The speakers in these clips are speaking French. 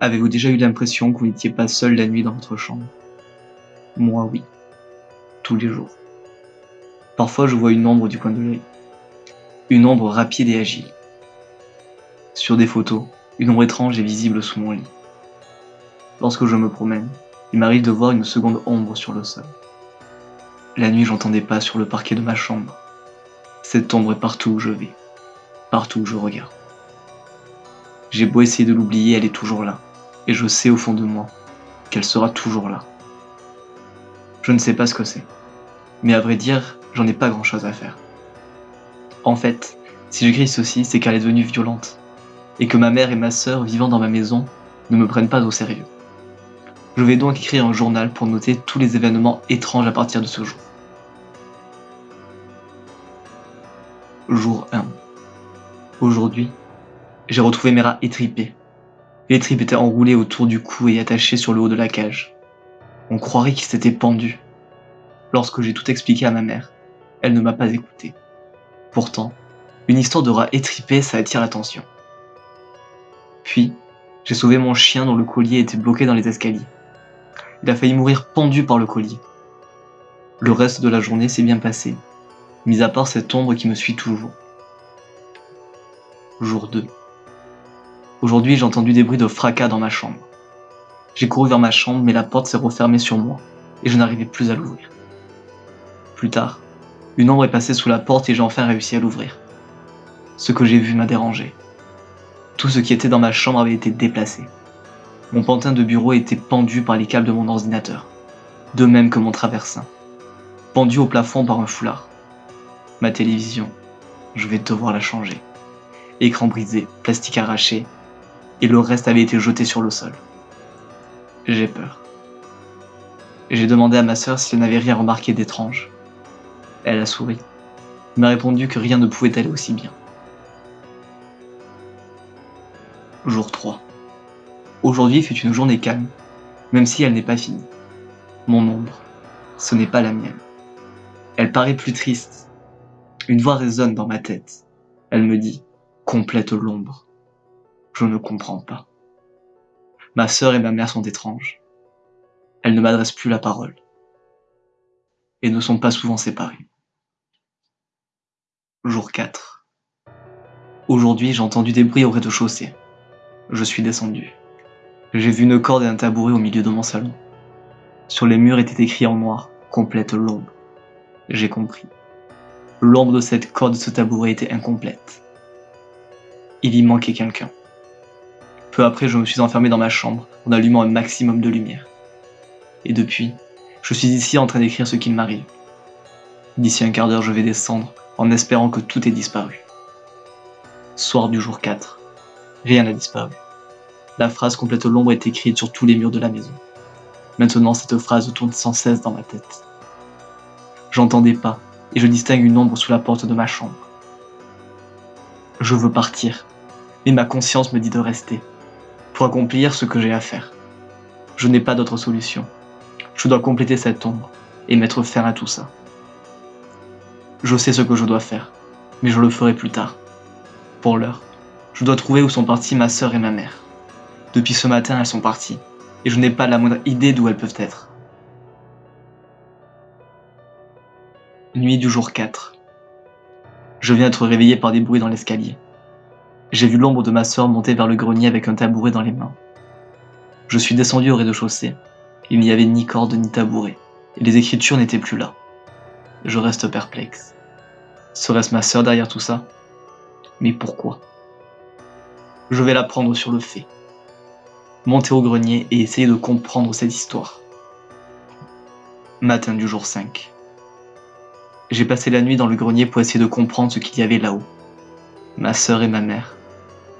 Avez-vous déjà eu l'impression que vous n'étiez pas seul la nuit dans votre chambre? Moi oui. Tous les jours. Parfois je vois une ombre du coin de l'œil. Une ombre rapide et agile. Sur des photos, une ombre étrange est visible sous mon lit. Lorsque je me promène, il m'arrive de voir une seconde ombre sur le sol. La nuit, j'entendais pas sur le parquet de ma chambre. Cette ombre est partout où je vais, partout où je regarde. J'ai beau essayer de l'oublier, elle est toujours là, et je sais au fond de moi qu'elle sera toujours là. Je ne sais pas ce que c'est, mais à vrai dire, j'en ai pas grand chose à faire. En fait, si j'écris ceci, c'est qu'elle est devenue violente, et que ma mère et ma sœur vivant dans ma maison ne me prennent pas au sérieux. Je vais donc écrire un journal pour noter tous les événements étranges à partir de ce jour. Jour 1. Aujourd'hui, j'ai retrouvé mes rats. Les tripes étaient enroulées autour du cou et attachées sur le haut de la cage. On croirait qu'ils s'étaient pendus. Lorsque j'ai tout expliqué à ma mère, elle ne m'a pas écouté. Pourtant, une histoire de rats étripés, ça attire l'attention. Puis, j'ai sauvé mon chien dont le collier était bloqué dans les escaliers. Il a failli mourir pendu par le collier. Le reste de la journée s'est bien passé, mis à part cette ombre qui me suit toujours. Jour 2. Aujourd'hui, j'ai entendu des bruits de fracas dans ma chambre. J'ai couru vers ma chambre, mais la porte s'est refermée sur moi, et je n'arrivais plus à l'ouvrir. Plus tard, une ombre est passée sous la porte et j'ai enfin réussi à l'ouvrir. Ce que j'ai vu m'a dérangé. Tout ce qui était dans ma chambre avait été déplacé. Mon pantin de bureau était pendu par les câbles de mon ordinateur, de même que mon traversin, pendu au plafond par un foulard. Ma télévision, je vais devoir la changer. Écran brisé, plastique arraché, et le reste avait été jeté sur le sol. J'ai peur. J'ai demandé à ma sœur si elle n'avait rien remarqué d'étrange. Elle a souri. M'a répondu que rien ne pouvait aller aussi bien. Jour 3. Aujourd'hui fut une journée calme, même si elle n'est pas finie. Mon ombre, ce n'est pas la mienne. Elle paraît plus triste. Une voix résonne dans ma tête. Elle me dit « Complète l'ombre ». Je ne comprends pas. Ma sœur et ma mère sont étranges. Elles ne m'adressent plus la parole. Et ne sont pas souvent séparées. Jour 4. Aujourd'hui, j'ai entendu des bruits au rez-de-chaussée. Je suis descendu. J'ai vu une corde et un tabouret au milieu de mon salon. Sur les murs était écrit en noir, complète l'ombre. J'ai compris. L'ombre de cette corde de ce tabouret était incomplète. Il y manquait quelqu'un. Peu après, je me suis enfermé dans ma chambre en allumant un maximum de lumière. Et depuis, je suis ici en train d'écrire ce qu'il m'arrive. D'ici un quart d'heure, je vais descendre en espérant que tout ait disparu. Soir du jour 4. Rien n'a disparu. La phrase complète l'ombre est écrite sur tous les murs de la maison. Maintenant, cette phrase tourne sans cesse dans ma tête. J'entends des pas, et je distingue une ombre sous la porte de ma chambre. Je veux partir, mais ma conscience me dit de rester, pour accomplir ce que j'ai à faire. Je n'ai pas d'autre solution. Je dois compléter cette ombre, et mettre fin à tout ça. Je sais ce que je dois faire, mais je le ferai plus tard. Pour l'heure, je dois trouver où sont parties ma sœur et ma mère. Depuis ce matin, elles sont parties, et je n'ai pas la moindre idée d'où elles peuvent être. Nuit du jour 4. Je viens d'être réveillé par des bruits dans l'escalier. J'ai vu l'ombre de ma sœur monter vers le grenier avec un tabouret dans les mains. Je suis descendu au rez-de-chaussée. Il n'y avait ni corde ni tabouret, et les écritures n'étaient plus là. Je reste perplexe. Serait-ce ma sœur derrière tout ça? Mais pourquoi? Je vais la prendre sur le fait monter au grenier et essayer de comprendre cette histoire. Matin du jour 5. J'ai passé la nuit dans le grenier pour essayer de comprendre ce qu'il y avait là-haut. Ma sœur et ma mère,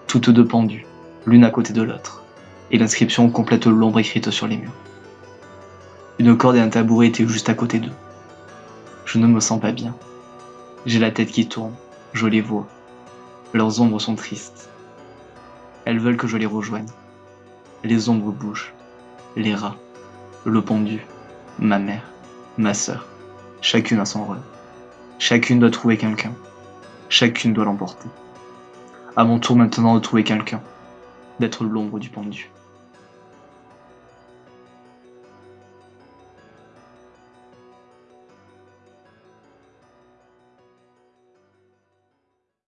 toutes deux pendues, l'une à côté de l'autre, et l'inscription complète l'ombre écrite sur les murs. Une corde et un tabouret étaient juste à côté d'eux. Je ne me sens pas bien. J'ai la tête qui tourne, je les vois. Leurs ombres sont tristes. Elles veulent que je les rejoigne. Les ombres bougent. Les rats. Le pendu. Ma mère. Ma sœur. Chacune a son rôle. Chacune doit trouver quelqu'un. Chacune doit l'emporter. À mon tour maintenant de trouver quelqu'un. D'être l'ombre du pendu.